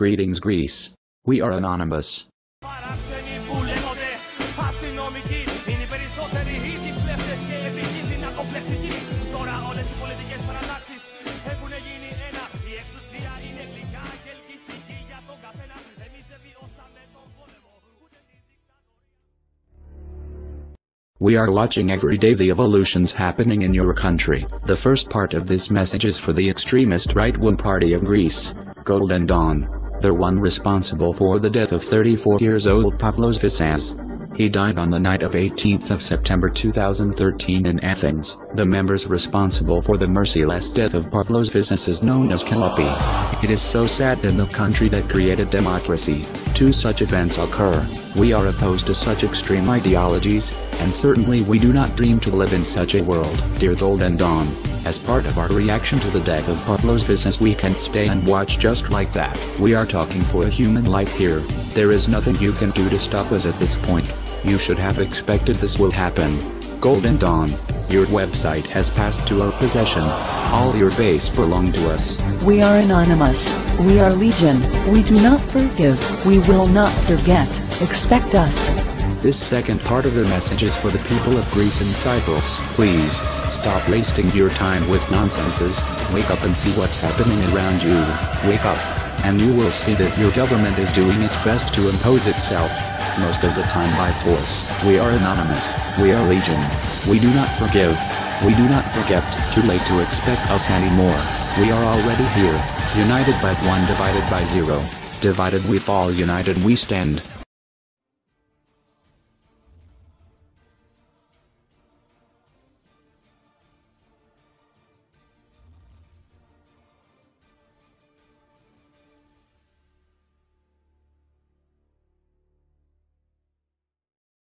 Greetings Greece. We are anonymous. We are watching every day the evolutions happening in your country. The first part of this message is for the extremist right-wing party of Greece, Golden Dawn. The one responsible for the death of 34 years old Pavlos Fyssas. He died on the night of 18th of September 2013 in Athens. The members responsible for the merciless death of Pavlos Fyssas is known as Kalopi. It is so sad in the country that created democracy. Two such events occur. We are opposed to such extreme ideologies, and certainly we do not dream to live in such a world. Dear Golden Dawn, as part of our reaction to the death of Pavlos Fyssas we can't stay and watch just like that. We are talking for a human life here. There is nothing you can do to stop us at this point. You should have expected this will happen. Golden Dawn, your website has passed to our possession. All your base belong to us. We are anonymous. We are legion. We do not forgive. We will not forget. Expect us. This second part of the message is for the people of Greece and Cyprus. Please, stop wasting your time with nonsenses, wake up and see what's happening around you. Wake up, and you will see that your government is doing its best to impose itself, most of the time by force. We are anonymous, we are legion. We do not forgive, we do not forget, too late to expect us anymore. We are already here, united by one divided by zero. Divided we fall united we stand.